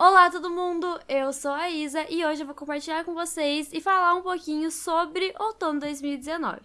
Olá todo mundo, eu sou a Isa e hoje eu vou compartilhar com vocês e falar um pouquinho sobre outono 2019.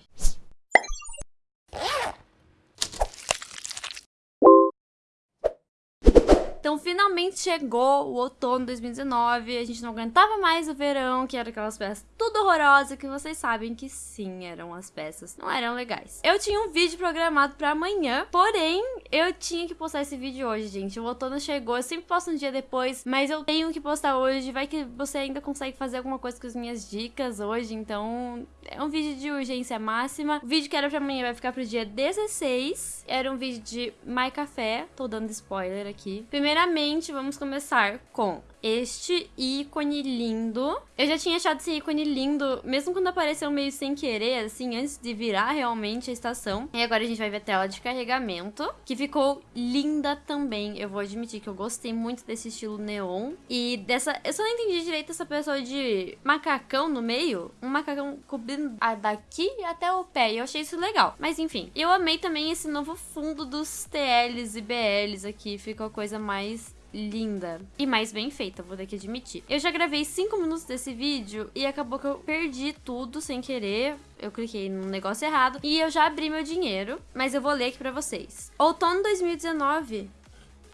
Então, finalmente chegou o outono 2019. A gente não aguentava mais o verão, que era aquelas peças tudo horrorosas, que vocês sabem que sim, eram as peças. Não eram legais. Eu tinha um vídeo programado pra amanhã, porém, eu tinha que postar esse vídeo hoje, gente. O outono chegou, eu sempre posto um dia depois, mas eu tenho que postar hoje. Vai que você ainda consegue fazer alguma coisa com as minhas dicas hoje, então é um vídeo de urgência máxima. O vídeo que era pra amanhã vai ficar pro dia 16. Era um vídeo de My Café, tô dando spoiler aqui. Primeiramente, vamos começar com este ícone lindo. Eu já tinha achado esse ícone lindo, mesmo quando apareceu meio sem querer, assim, antes de virar realmente a estação. E agora a gente vai ver a tela de carregamento, que ficou linda também. Eu vou admitir que eu gostei muito desse estilo neon. E dessa... Eu só não entendi direito essa pessoa de macacão no meio. Um macacão cobrindo daqui até o pé. E eu achei isso legal. Mas enfim, eu amei também esse novo fundo dos TLs e BLs aqui. Ficou a coisa mais linda e mais bem feita, vou ter que admitir. Eu já gravei 5 minutos desse vídeo e acabou que eu perdi tudo sem querer. Eu cliquei no negócio errado e eu já abri meu dinheiro, mas eu vou ler aqui pra vocês. Outono 2019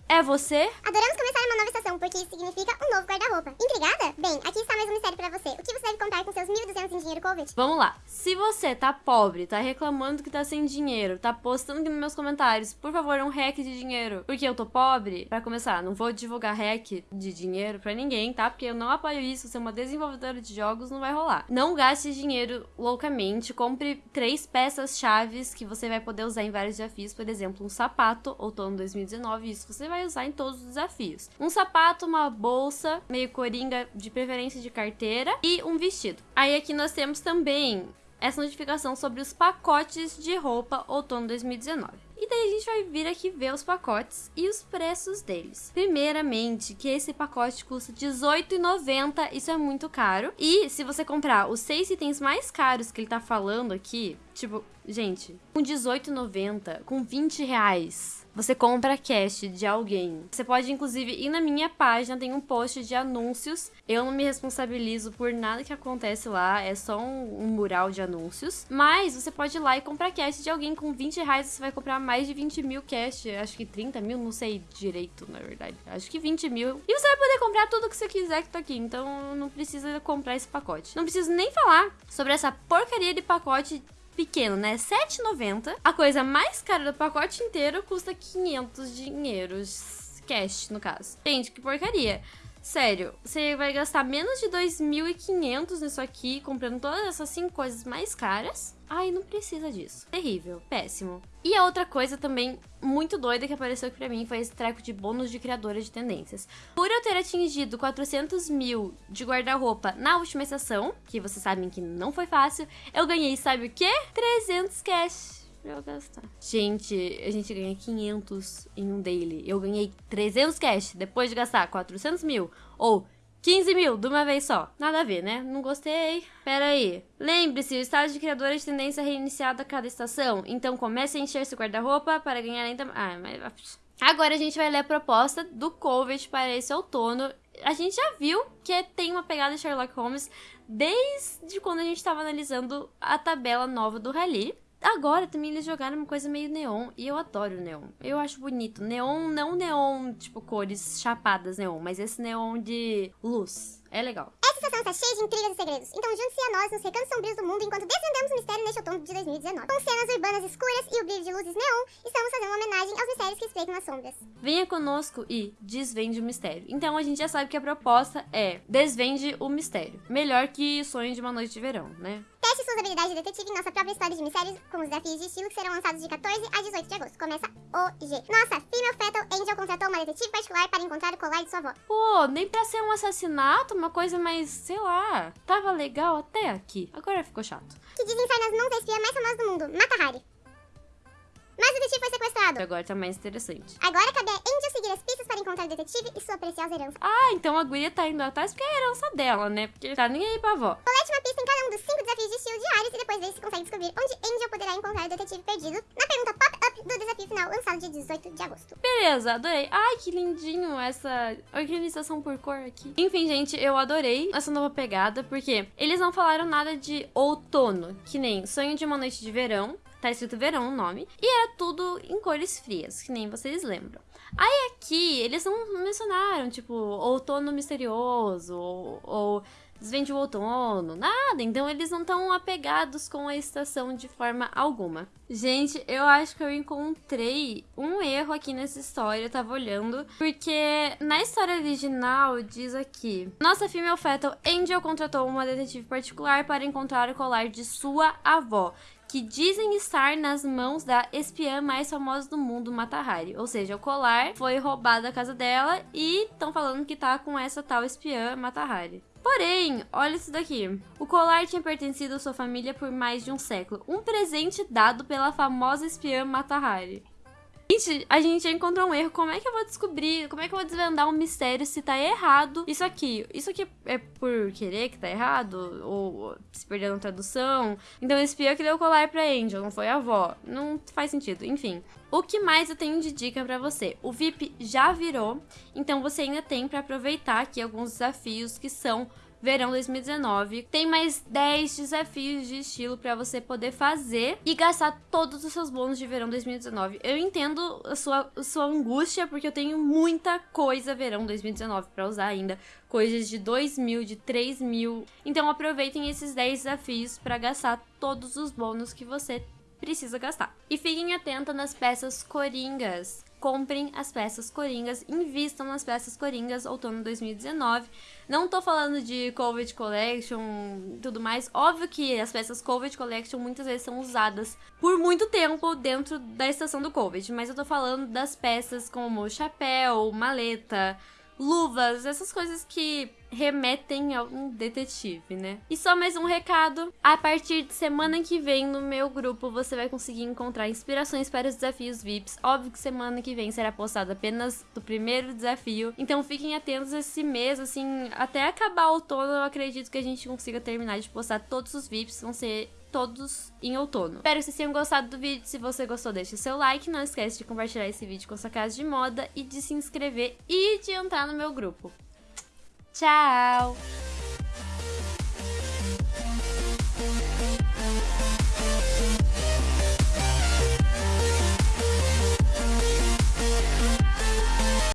é você? Adoramos começar uma nova estação, porque isso significa um novo guarda-roupa. Intrigada? Bem, aqui está mais um mistério pra você. O que você deve contar com seus 1.200 em dinheiro COVID? Vamos lá. Se você tá pobre, tá reclamando que tá sem dinheiro, tá postando aqui nos meus comentários, por favor, um hack de dinheiro, porque eu tô pobre, pra começar, não vou divulgar hack de dinheiro pra ninguém, tá? Porque eu não apoio isso, ser uma desenvolvedora de jogos não vai rolar. Não gaste dinheiro loucamente, compre três peças chaves que você vai poder usar em vários desafios, por exemplo, um sapato, outono 2019, isso você vai vai usar em todos os desafios. Um sapato, uma bolsa, meio coringa, de preferência de carteira, e um vestido. Aí aqui nós temos também essa notificação sobre os pacotes de roupa outono 2019. E daí a gente vai vir aqui ver os pacotes e os preços deles. Primeiramente, que esse pacote custa R$18,90, isso é muito caro. E se você comprar os seis itens mais caros que ele tá falando aqui, tipo, gente, com R$18,90, com 20 reais, você compra cash de alguém. Você pode, inclusive, ir na minha página, tem um post de anúncios. Eu não me responsabilizo por nada que acontece lá, é só um, um mural de anúncios. Mas você pode ir lá e comprar cash de alguém com 20 reais, você vai comprar mais de 20 mil cash. Acho que 30 mil, não sei direito, na verdade. Acho que 20 mil. E você vai poder comprar tudo que você quiser que tá aqui. Então não precisa comprar esse pacote. Não preciso nem falar sobre essa porcaria de pacote pequeno, né? 7,90. A coisa mais cara do pacote inteiro custa 500 dinheiros. Cash, no caso. Gente, que porcaria. Sério, você vai gastar menos de 2.500 nisso aqui, comprando todas essas cinco coisas mais caras. Ai, não precisa disso. Terrível, péssimo. E a outra coisa também muito doida que apareceu aqui pra mim foi esse treco de bônus de criadora de tendências. Por eu ter atingido 400 mil de guarda-roupa na última estação, que vocês sabem que não foi fácil, eu ganhei, sabe o quê? 300 cash pra eu gastar. Gente, a gente ganha 500 em um daily. Eu ganhei 300 cash depois de gastar 400 mil ou 15 mil de uma vez só. Nada a ver, né? Não gostei. Pera aí. Lembre-se, o estado de criadora de tendência é reiniciado a cada estação. Então comece a encher seu guarda-roupa para ganhar ainda... Ah, mas... Agora a gente vai ler a proposta do COVID para esse outono. A gente já viu que tem uma pegada de Sherlock Holmes desde quando a gente estava analisando a tabela nova do Rally. Agora também eles jogaram uma coisa meio neon e eu adoro neon. Eu acho bonito. Neon, não neon, tipo, cores chapadas neon, mas esse neon de luz. É legal. Essa estação está cheia de intrigas e segredos, então junte-se a nós nos recantos sombrios do mundo enquanto desvendamos o mistério neste outono de 2019. Com cenas urbanas escuras e o brilho de luzes neon, estamos fazendo uma homenagem aos mistérios que espreitam nas sombras. Venha conosco e desvende o mistério. Então a gente já sabe que a proposta é desvende o mistério. Melhor que sonho de uma noite de verão, né? Teste suas habilidades de detetive em nossa própria história de mistérios com os desafios de estilo que serão lançados de 14 a 18 de agosto. Começa hoje. Nossa, Female Fatal Angel contratou uma detetive particular para encontrar o colar de sua avó. Pô, nem pra ser um assassinato, uma coisa mais, sei lá, tava legal até aqui. Agora ficou chato. Que dizem ser nas mãos da espia mais famosa do mundo, Mata Hari. Mas o detetive foi sequestrado. Agora tá mais interessante. Agora cabe a Angel seguir as pistas para encontrar o detetive e sua preciosa herança. Ah, então a guria tá indo atrás porque é a herança dela, né? Porque tá nem aí pra avó. Colete uma pista em cada um dos de estilo diários e depois veja se consegue descobrir onde Angel poderá encontrar o detetive perdido na pergunta pop-up do desafio final lançado dia 18 de agosto. Beleza, adorei. Ai, que lindinho essa organização por cor aqui. Enfim, gente, eu adorei essa nova pegada, porque eles não falaram nada de outono, que nem Sonho de uma Noite de Verão, tá escrito verão o nome, e era tudo em cores frias, que nem vocês lembram. Aí aqui, eles não mencionaram, tipo, outono misterioso, ou, ou desvende o outono, nada. Então eles não estão apegados com a estação de forma alguma. Gente, eu acho que eu encontrei um erro aqui nessa história, eu tava olhando, porque na história original diz aqui: Nossa female fetal Angel contratou uma detetive particular para encontrar o colar de sua avó, que dizem estar nas mãos da espiã mais famosa do mundo, Mata Hari. Ou seja, o colar foi roubado da casa dela e estão falando que tá com essa tal espiã Mata Hari. Porém, olha isso daqui. O colar tinha pertencido à sua família por mais de um século. Um presente dado pela famosa espiã Mata Hari. Gente, a gente encontrou um erro. Como é que eu vou descobrir? Como é que eu vou desvendar um mistério se tá errado? Isso aqui. Isso aqui é por querer que tá errado? Ou se perdeu na tradução? Então o espião que deu o colar pra Angel, não foi a avó. Não faz sentido. Enfim. O que mais eu tenho de dica para você? O VIP já virou, então você ainda tem para aproveitar aqui alguns desafios que são verão 2019. Tem mais 10 desafios de estilo para você poder fazer e gastar todos os seus bônus de verão 2019. Eu entendo a sua, a sua angústia, porque eu tenho muita coisa verão 2019 para usar ainda. Coisas de 2 mil, de 3 mil. Então aproveitem esses 10 desafios para gastar todos os bônus que você precisa gastar. E fiquem atentos nas peças coringas comprem as peças coringas, invistam nas peças coringas outono 2019. Não tô falando de Covid Collection tudo mais. Óbvio que as peças Covid Collection muitas vezes são usadas por muito tempo dentro da estação do Covid, mas eu tô falando das peças como chapéu, maleta, luvas, essas coisas que remetem a um detetive, né? E só mais um recado: a partir de semana que vem no meu grupo você vai conseguir encontrar inspirações para os desafios VIPs. Óbvio que semana que vem será postado apenas do primeiro desafio, então fiquem atentos esse mês, assim, até acabar o outono. Eu acredito que a gente consiga terminar de postar todos os VIPs, vão ser todos em outono. Espero que vocês tenham gostado do vídeo. Se você gostou, deixe seu like. Não esquece de compartilhar esse vídeo com sua casa de moda e de se inscrever e de entrar no meu grupo. Tchau!